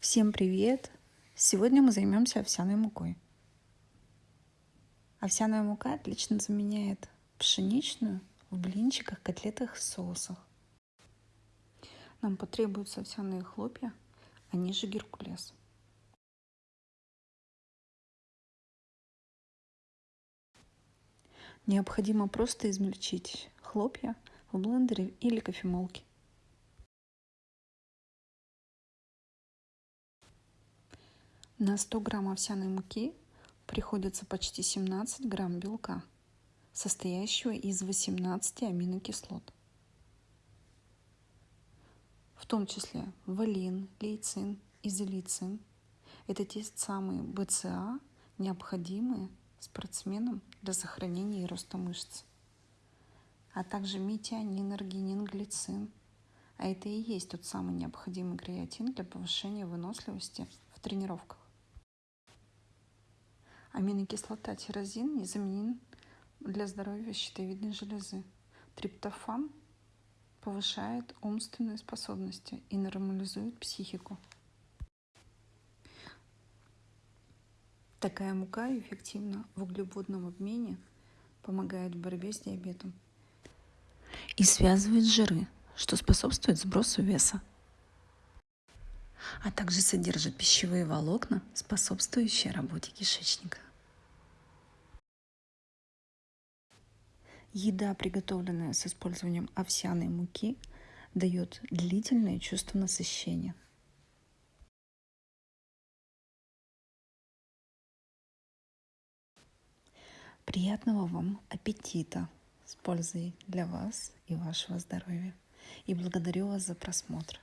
Всем привет! Сегодня мы займемся овсяной мукой. Овсяная мука отлично заменяет пшеничную в блинчиках, котлетах соусах. Нам потребуются овсяные хлопья, они же геркулес. Необходимо просто измельчить хлопья в блендере или кофемолке. На 100 грамм овсяной муки приходится почти 17 грамм белка, состоящего из 18 аминокислот, в том числе валин, лейцин, изолицин. Это те самые БЦА, необходимые спортсменам для сохранения и роста мышц, а также метионин, аргинин, глицин. А это и есть тот самый необходимый креатин для повышения выносливости в тренировках. Аминокислота тирозин незаменим для здоровья щитовидной железы. Триптофан повышает умственные способности и нормализует психику. Такая мука эффективна в углеводном обмене, помогает в борьбе с диабетом и связывает жиры, что способствует сбросу веса а также содержит пищевые волокна, способствующие работе кишечника. Еда, приготовленная с использованием овсяной муки, дает длительное чувство насыщения. Приятного вам аппетита с пользой для вас и вашего здоровья. И благодарю вас за просмотр.